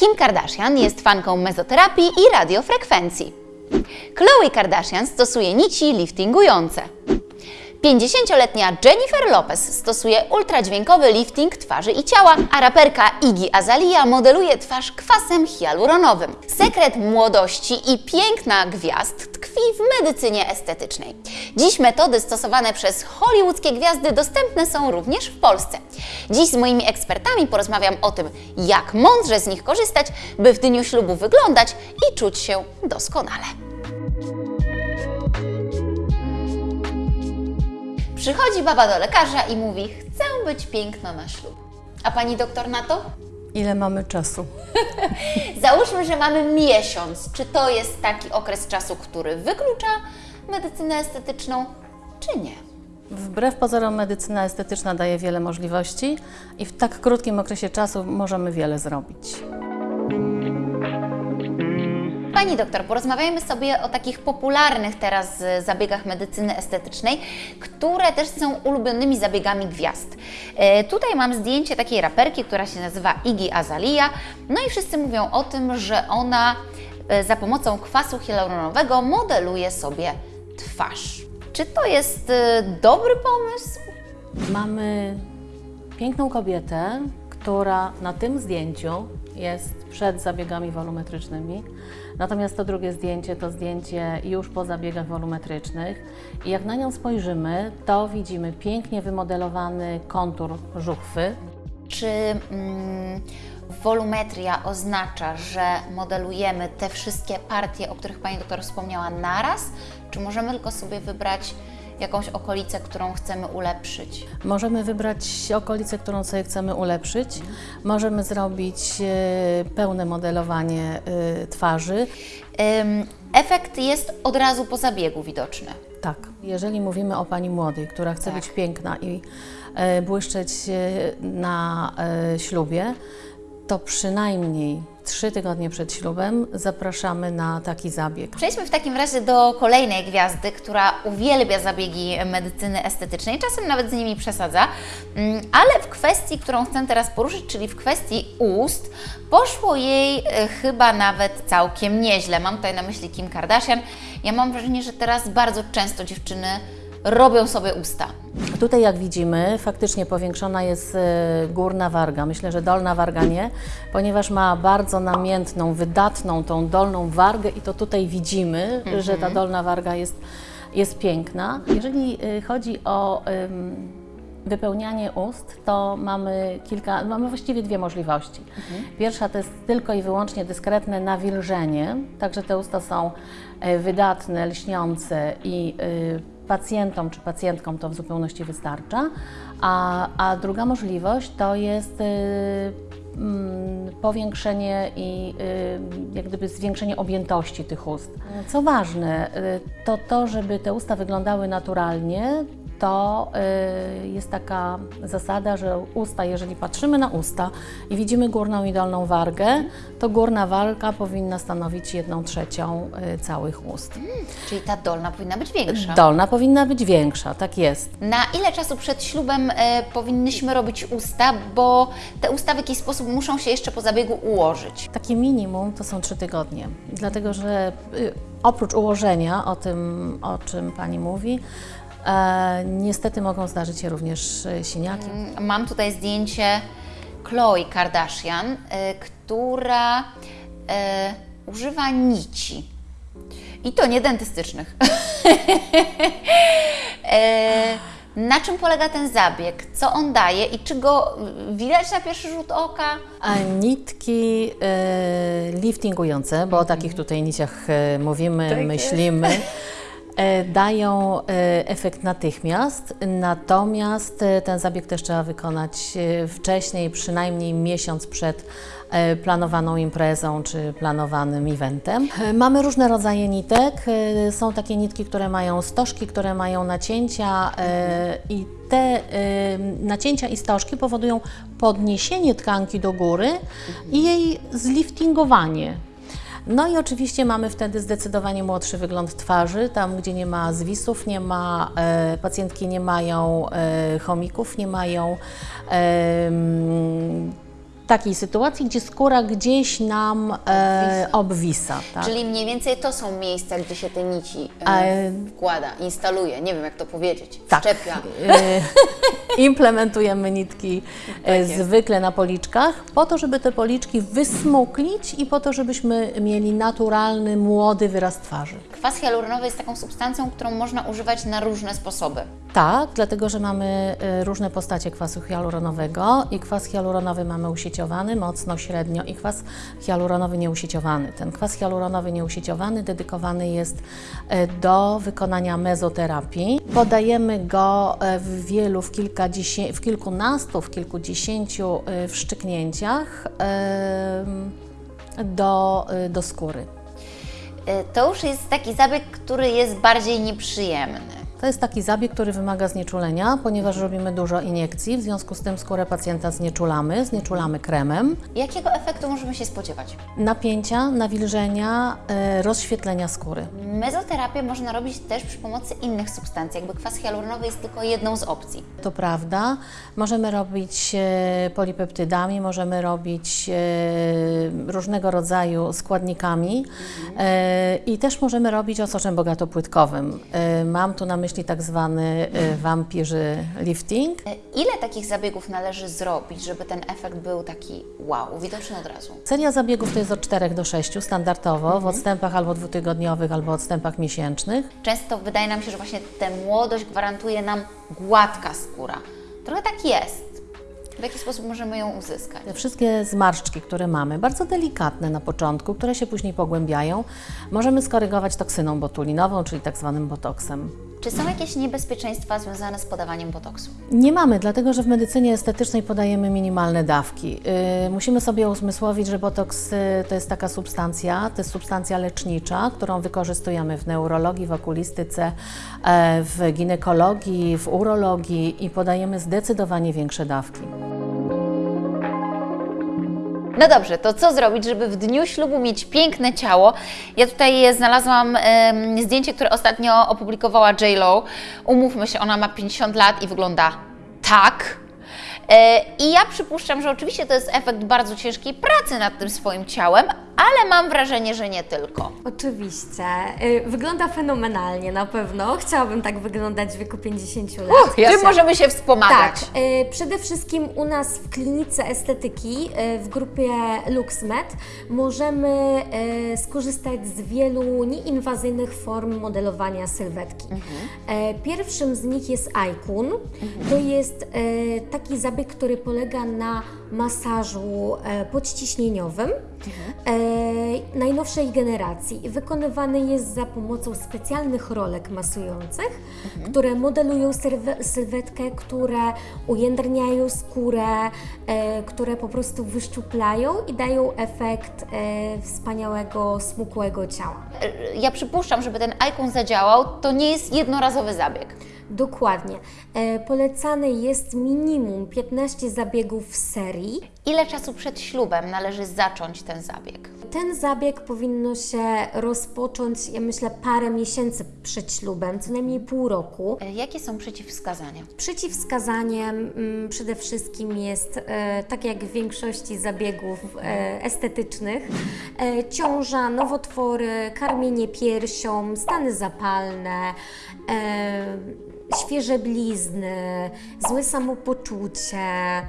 Kim Kardashian jest fanką mezoterapii i radiofrekwencji. Khloe Kardashian stosuje nici liftingujące. 50-letnia Jennifer Lopez stosuje ultradźwiękowy lifting twarzy i ciała, a raperka Iggy Azalea modeluje twarz kwasem hialuronowym. Sekret młodości i piękna gwiazd tkwi w medycynie estetycznej. Dziś metody stosowane przez hollywoodzkie gwiazdy dostępne są również w Polsce. Dziś z moimi ekspertami porozmawiam o tym, jak mądrze z nich korzystać, by w dniu ślubu wyglądać i czuć się doskonale. Przychodzi baba do lekarza i mówi: Chcę być piękna na ślub. A pani doktor na to? Ile mamy czasu? Załóżmy, że mamy miesiąc. Czy to jest taki okres czasu, który wyklucza medycynę estetyczną, czy nie? Wbrew pozorom medycyna estetyczna daje wiele możliwości i w tak krótkim okresie czasu możemy wiele zrobić. Pani doktor, porozmawiajmy sobie o takich popularnych teraz y, zabiegach medycyny estetycznej, które też są ulubionymi zabiegami gwiazd. E, Tutaj mam zdjęcie takiej raperki, która się nazywa Iggy Azalea. No i wszyscy mówią o tym, że ona e, za pomocą kwasu hialuronowego modeluje sobie twarz. Czy to jest dobry pomysł? Mamy piękną kobietę, która na tym zdjęciu jest przed zabiegami wolumetrycznymi. Natomiast to drugie zdjęcie to zdjęcie już po zabiegach wolumetrycznych. I jak na nią spojrzymy, to widzimy pięknie wymodelowany kontur żuchwy, Czy mm, wolumetria oznacza, że modelujemy te wszystkie partie, o których Pani doktor wspomniała, naraz? Czy możemy tylko sobie wybrać jakąś okolicę, którą chcemy ulepszyć? Możemy wybrać okolicę, którą sobie chcemy ulepszyć. Możemy zrobić e, pełne modelowanie e, twarzy. Efekt jest od razu po zabiegu widoczny. Tak, jeżeli mówimy o pani młodej, która chce Tak. być piękna i e, błyszczeć na ślubie, to przynajmniej trzy tygodnie przed ślubem zapraszamy na taki zabieg. Przejdźmy w takim razie do kolejnej gwiazdy, która uwielbia zabiegi medycyny estetycznej, czasem nawet z nimi przesadza, Mm, ale w kwestii, którą chcę teraz poruszyć, czyli w kwestii ust, poszło jej e, chyba nawet całkiem nieźle. Mam tutaj na myśli Kim Kardashian. Ja mam wrażenie, że teraz bardzo często dziewczyny robią sobie usta. Tutaj jak widzimy, faktycznie powiększona jest e, górna warga. Myślę, że dolna warga nie, ponieważ ma bardzo namiętną, wydatną tą dolną wargę i to tutaj widzimy, że ta dolna warga jest, jest piękna. Jeżeli e, chodzi o em, wypełnianie ust, to mamy kilka, mamy właściwie dwie możliwości. Pierwsza to jest tylko i wyłącznie dyskretne nawilżenie, także te usta są wydatne, lśniące i e, pacjentom czy pacjentkom to w zupełności wystarcza. A, a druga możliwość to jest y, mm, powiększenie i jak gdyby zwiększenie objętości tych ust. Co ważne, to to, żeby te usta wyglądały naturalnie, to y, jest taka zasada, że usta, jeżeli patrzymy na usta i widzimy górną i dolną wargę, to górna warga powinna stanowić jedną trzecią y, całych ust. Czyli ta dolna powinna być większa. Dolna powinna być większa, tak jest. Na ile czasu przed ślubem e, powinnyśmy robić usta, bo te usta w jakiś sposób muszą się jeszcze po zabiegu ułożyć? Takie minimum to są trzy tygodnie, dlatego że y, oprócz ułożenia, o tym, o czym Pani mówi, niestety mogą zdarzyć się również e, siniaki. Mam tutaj zdjęcie Khloe Kardashian, y, która y, używa nici. I to nie dentystycznych. Na czym polega ten zabieg? Co on daje i czy go widać na pierwszy rzut oka? A nitki e, liftingujące, bo o takich tutaj niciach e, mówimy, myślimy, e, dają e, efekt natychmiast, natomiast e, ten zabieg też trzeba wykonać e, wcześniej, przynajmniej miesiąc przed e, planowaną imprezą czy planowanym eventem. E, Mamy różne rodzaje nitek. E, Są takie nitki, które mają stożki, które mają nacięcia e, i te e, nacięcia i stożki powodują podniesienie tkanki do góry i jej zliftingowanie. No i oczywiście mamy wtedy zdecydowanie młodszy wygląd twarzy, tam gdzie nie ma zwisów, nie ma, e, pacjentki nie mają e, chomików, nie mają em, takiej sytuacji, gdzie skóra gdzieś nam e, obwisa. tak? Czyli mniej więcej to są miejsca, gdzie się te nici e, E, wkłada, instaluje, nie wiem jak to powiedzieć, Tak. wszczepia. E, Implementujemy nitki e, jest. zwykle na policzkach, po to, żeby te policzki wysmuklić i po to, żebyśmy mieli naturalny, młody wyraz twarzy. Kwas hialuronowy jest taką substancją, którą można używać na różne sposoby. Tak, dlatego że mamy różne postacie kwasu hialuronowego i kwas hialuronowy mamy mocno, średnio i kwas hialuronowy nieusieciowany. Ten kwas hialuronowy nieusieciowany dedykowany jest e, do wykonania mezoterapii. Podajemy go e, w wielu, w, w kilkunastu, w kilkudziesięciu e, wszczyknięciach do, do skóry. To już jest taki zabieg, który jest bardziej nieprzyjemny. To jest taki zabieg, który wymaga znieczulenia, ponieważ robimy dużo iniekcji, w związku z tym skórę pacjenta znieczulamy, znieczulamy kremem. Jakiego efektu możemy się spodziewać? Napięcia, nawilżenia, e, rozświetlenia skóry. Mezoterapię można robić też przy pomocy innych substancji, jakby kwas hialuronowy jest tylko jedną z opcji. To prawda. Możemy robić e, polipeptydami, możemy robić e, różnego rodzaju składnikami e, i też możemy robić osoczem bogatopłytkowym. Mam tu na myśli tak zwany e, vampirzy lifting. E, Ile takich zabiegów należy zrobić, żeby ten efekt był taki wow, widoczny od razu? Seria zabiegów to jest od 4 do 6 standardowo, w odstępach albo dwutygodniowych, albo odstępach miesięcznych. Często wydaje nam się, że właśnie tę młodość gwarantuje nam gładka skóra. Trochę tak jest. W jaki sposób możemy ją uzyskać? Te wszystkie zmarszczki, które mamy, bardzo delikatne na początku, które się później pogłębiają, możemy skorygować toksyną botulinową, czyli tak zwanym botoksem. Czy są jakieś niebezpieczeństwa związane z podawaniem botoksu? Nie mamy, dlatego że w medycynie estetycznej podajemy minimalne dawki. Yy, musimy sobie uzmysłowić, że botoks yy, to jest taka substancja, to jest substancja lecznicza, którą wykorzystujemy w neurologii, w okulistyce, e, w ginekologii, w urologii i podajemy zdecydowanie większe dawki. No dobrze, to co zrobić, żeby w dniu ślubu mieć piękne ciało? Ja tutaj znalazłam em, zdjęcie, które ostatnio opublikowała J-Lo. Umówmy się, ona ma 50 lat i wygląda tak. E, I ja przypuszczam, że oczywiście to jest efekt bardzo ciężkiej pracy nad tym swoim ciałem, ale mam wrażenie, że nie tylko. Oczywiście. Y, Wygląda fenomenalnie na pewno. Chciałabym tak wyglądać w wieku 50 lat. Czym możemy się wspomagać? Tak, y, przede wszystkim u nas w klinice estetyki y, w grupie LuxMed możemy skorzystać z wielu nieinwazyjnych form modelowania sylwetki. E, Pierwszym z nich jest Icon. To jest taki zabieg, który polega na masażu e, podciśnieniowym e, najnowszej generacji. Wykonywany jest za pomocą specjalnych rolek masujących, które modelują sylwe- sylwetkę, które ujędrniają skórę, e, które po prostu wyszczuplają i dają efekt e, wspaniałego, smukłego ciała. E, Ja przypuszczam, żeby ten ikon zadziałał, to nie jest jednorazowy zabieg. Dokładnie. E, polecane jest minimum 15 zabiegów w serii. Ile czasu przed ślubem należy zacząć ten zabieg? Ten zabieg powinno się rozpocząć, ja myślę, parę miesięcy przed ślubem, co najmniej pół roku. E, Jakie są przeciwwskazania? Przeciwwskazaniem mm, przede wszystkim jest, e, tak jak w większości zabiegów e, estetycznych, e, ciąża, nowotwory, karmienie piersią, stany zapalne, e, świeże blizny, złe samopoczucie, e,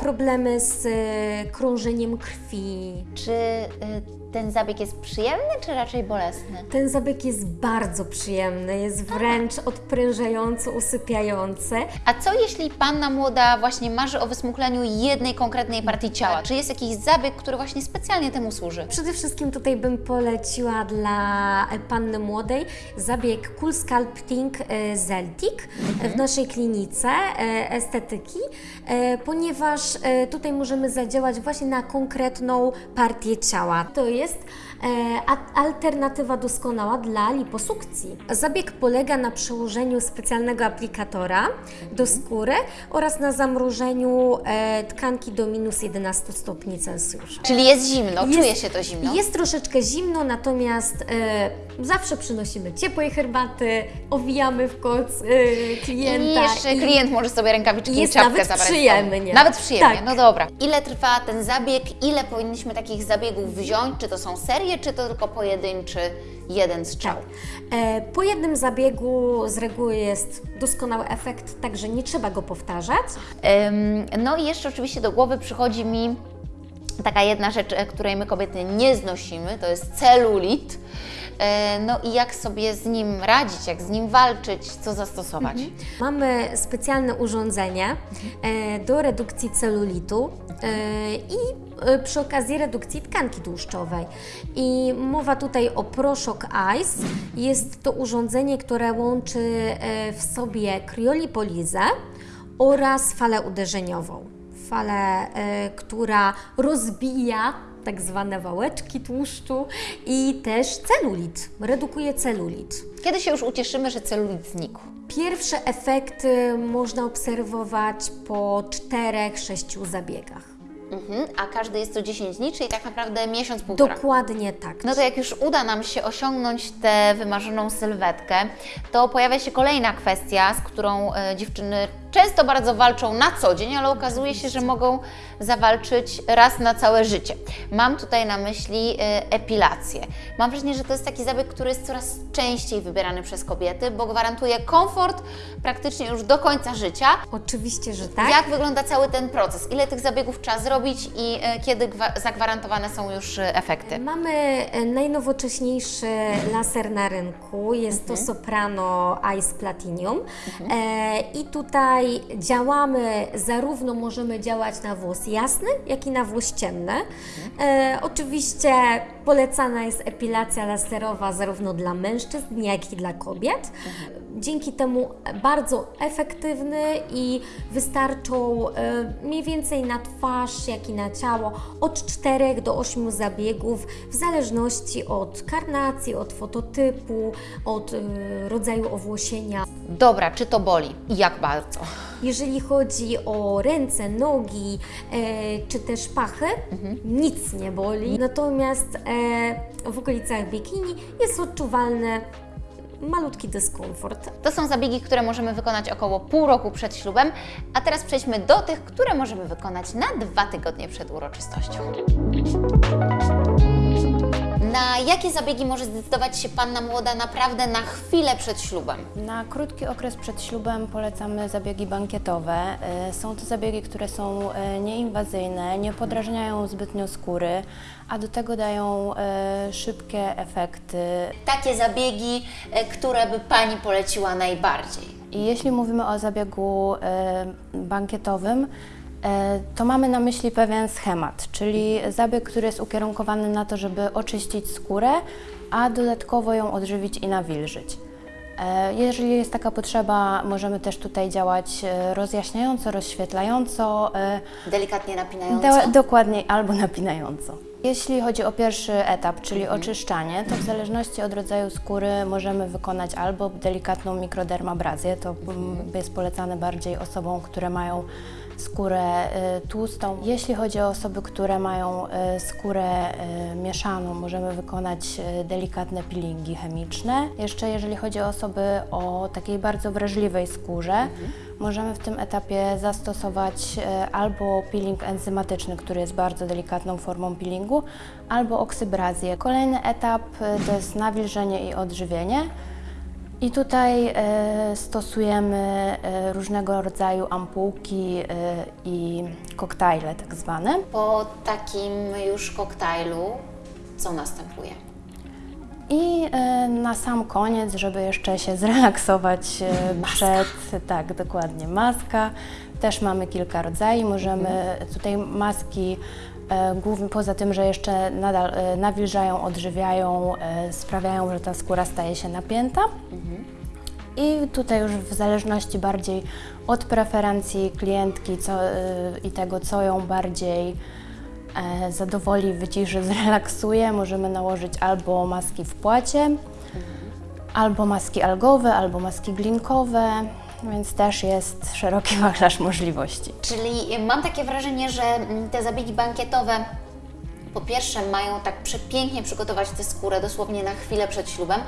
problemy z e, krążeniem krwi. Czy y, ten zabieg jest przyjemny, czy raczej bolesny? Ten zabieg jest bardzo przyjemny, jest wręcz odprężający, usypiający. A co jeśli panna młoda właśnie marzy o wysmukleniu jednej konkretnej partii ciała? Czy jest jakiś zabieg, który właśnie specjalnie temu służy? Przede wszystkim tutaj bym poleciła dla e, panny młodej zabieg Cool Sculpting e, Celtic w naszej klinice e, estetyki, e, ponieważ e, tutaj możemy zadziałać właśnie na konkretną partię ciała. To jest e, a- alternatywa doskonała dla liposukcji. Zabieg polega na przełożeniu specjalnego aplikatora do skóry oraz na zamrożeniu e, tkanki do minus 11 stopni Celsjusza. Czyli jest zimno, Jest- czuje się to zimno? Jest troszeczkę zimno, natomiast e, zawsze przynosimy ciepłej herbaty, owijamy w koc e, klienta. I jeszcze i- klient może sobie rękawiczki i i jest czapkę nawet zabrać. przyjemnie. Nawet Nawet przyjemnie, Tak. no dobra. Ile trwa ten zabieg? Ile powinniśmy takich zabiegów wziąć? Czy to są serie, czy to tylko pojedynczy jeden strzał? E, Po jednym zabiegu z reguły jest doskonały efekt, także nie trzeba go powtarzać. Ym, No i jeszcze oczywiście do głowy przychodzi mi taka jedna rzecz, e, której my kobiety nie znosimy, to jest celulit. E, No i jak sobie z nim radzić, jak z nim walczyć, co zastosować? Mamy specjalne urządzenie e, do redukcji celulitu e, i przy okazji redukcji tkanki tłuszczowej. I mowa tutaj o Proszok Ice. Jest to urządzenie, które łączy w sobie kriolipolizę oraz falę uderzeniową. Falę, która rozbija tak zwane wałeczki tłuszczu i też celulit, redukuje celulit. Kiedy się już ucieszymy, że celulit znikł? Pierwsze efekty można obserwować po 4-6 zabiegach. Mhm. A każdy jest to 10 dni, czyli tak naprawdę miesiąc, półtora. Dokładnie tak. No to jak już uda nam się osiągnąć tę wymarzoną sylwetkę, to pojawia się kolejna kwestia, z którą e, dziewczyny często bardzo walczą na co dzień, ale okazuje się, że mogą zawalczyć raz na całe życie. Mam tutaj na myśli e, epilację. Mam wrażenie, że to jest taki zabieg, który jest coraz częściej wybierany przez kobiety, bo gwarantuje komfort praktycznie już do końca życia. Oczywiście, że tak. Jak wygląda cały ten proces? Ile tych zabiegów trzeba zrobić i e, kiedy gwa- zagwarantowane są już e, efekty? Mamy najnowocześniejszy laser na rynku, jest to Soprano Ice Platinum e, i tutaj działamy, zarówno możemy działać na włos jasny, jak i na włos ciemny. E, oczywiście polecana jest epilacja laserowa zarówno dla mężczyzn, jak i dla kobiet. Dzięki temu bardzo efektywny i wystarczą e, mniej więcej na twarz, jak i na ciało od 4 do 8 zabiegów, w zależności od karnacji, od fototypu, od e, rodzaju owłosienia. Dobra, czy to boli i jak bardzo? Jeżeli chodzi o ręce, nogi e, czy też pachy, nic nie boli. Natomiast e, w okolicach bikini jest odczuwalny malutki dyskomfort. To są zabiegi, które możemy wykonać około pół roku przed ślubem, a teraz przejdźmy do tych, które możemy wykonać na dwa tygodnie przed uroczystością. Na jakie zabiegi może zdecydować się Panna Młoda naprawdę na chwilę przed ślubem? Na krótki okres przed ślubem polecamy zabiegi bankietowe. Y, Są to zabiegi, które są y, nieinwazyjne, nie podrażniają zbytnio skóry, a do tego dają y, szybkie efekty. Takie zabiegi, które by Pani poleciła najbardziej? I jeśli mówimy o zabiegu bankietowym, to mamy na myśli pewien schemat, czyli zabieg, który jest ukierunkowany na to, żeby oczyścić skórę, a dodatkowo ją odżywić i nawilżyć. E, Jeżeli jest taka potrzeba, możemy też tutaj działać e, rozjaśniająco, rozświetlająco, e, Delikatnie napinająco? do, dokładniej albo napinająco. Jeśli chodzi o pierwszy etap, czyli oczyszczanie, to w zależności od rodzaju skóry możemy wykonać albo delikatną mikrodermabrazję, to mm, jest polecane bardziej osobom, które mają skórę y, tłustą. Jeśli chodzi o osoby, które mają y, skórę y, mieszaną, możemy wykonać delikatne peelingi chemiczne. Jeszcze jeżeli chodzi o osoby o takiej bardzo wrażliwej skórze, możemy w tym etapie zastosować albo peeling enzymatyczny, który jest bardzo delikatną formą peelingu, albo oksybrazję. Kolejny etap to jest nawilżenie i odżywienie. I tutaj e, stosujemy e, różnego rodzaju ampułki e, i koktajle tak zwane. Po takim już koktajlu, co następuje? I na sam koniec, żeby jeszcze się zrelaksować e, przed, tak dokładnie, maska. Też mamy kilka rodzajów, możemy tutaj maski głównie poza tym, że jeszcze nadal e, nawilżają, odżywiają, e, sprawiają, że ta skóra staje się napięta. I tutaj już w zależności bardziej od preferencji klientki co, i tego, co ją bardziej e, zadowoli, wyciszy, zrelaksuje, możemy nałożyć albo maski w płacie, albo maski algowe, albo maski glinkowe, więc też jest szeroki wachlarz możliwości. Czyli mam takie wrażenie, że te zabiegi bankietowe po pierwsze mają tak przepięknie przygotować tę skórę dosłownie na chwilę przed ślubem,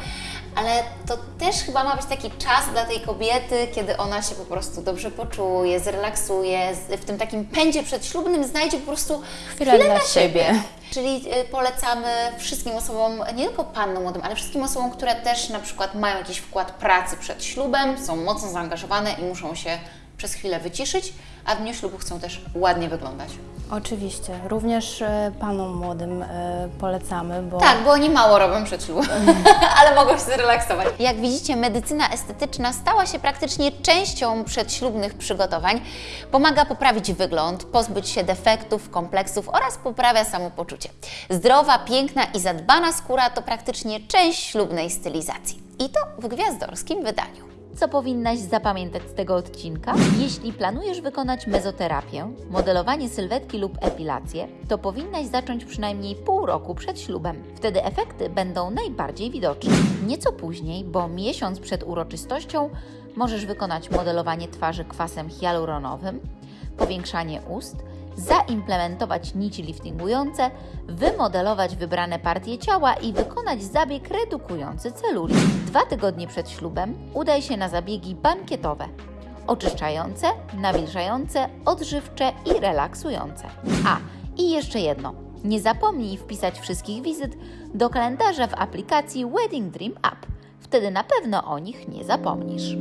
ale to też chyba ma być taki czas dla tej kobiety, kiedy ona się po prostu dobrze poczuje, zrelaksuje, w tym takim pędzie przedślubnym znajdzie po prostu Chwilę dla siebie. Czyli y, polecamy wszystkim osobom, nie tylko pannom młodym, ale wszystkim osobom, które też na przykład mają jakiś wkład pracy przed ślubem, są mocno zaangażowane i muszą się przez chwilę wyciszyć, a w dniu ślubu chcą też ładnie wyglądać. Oczywiście. Również e, panom młodym e, polecamy, bo Tak, bo oni mało robią przed ślubem, ale mogą się zrelaksować. Jak widzicie, medycyna estetyczna stała się praktycznie częścią przedślubnych przygotowań. Pomaga poprawić wygląd, pozbyć się defektów, kompleksów oraz poprawia samopoczucie. Zdrowa, piękna i zadbana skóra to praktycznie część ślubnej stylizacji. I to w gwiazdorskim wydaniu. Co powinnaś zapamiętać z tego odcinka? Jeśli planujesz wykonać mezoterapię, modelowanie sylwetki lub epilację, to powinnaś zacząć przynajmniej pół roku przed ślubem. Wtedy efekty będą najbardziej widoczne. Nieco później, bo miesiąc przed uroczystością, możesz wykonać modelowanie twarzy kwasem hialuronowym, powiększanie ust, zaimplementować nici liftingujące, wymodelować wybrane partie ciała i wykonać zabieg redukujący celulit. Dwa tygodnie przed ślubem udaj się na zabiegi bankietowe. Oczyszczające, nawilżające, odżywcze i relaksujące. A, i jeszcze jedno. Nie zapomnij wpisać wszystkich wizyt do kalendarza w aplikacji Wedding Dream App. Wtedy na pewno o nich nie zapomnisz.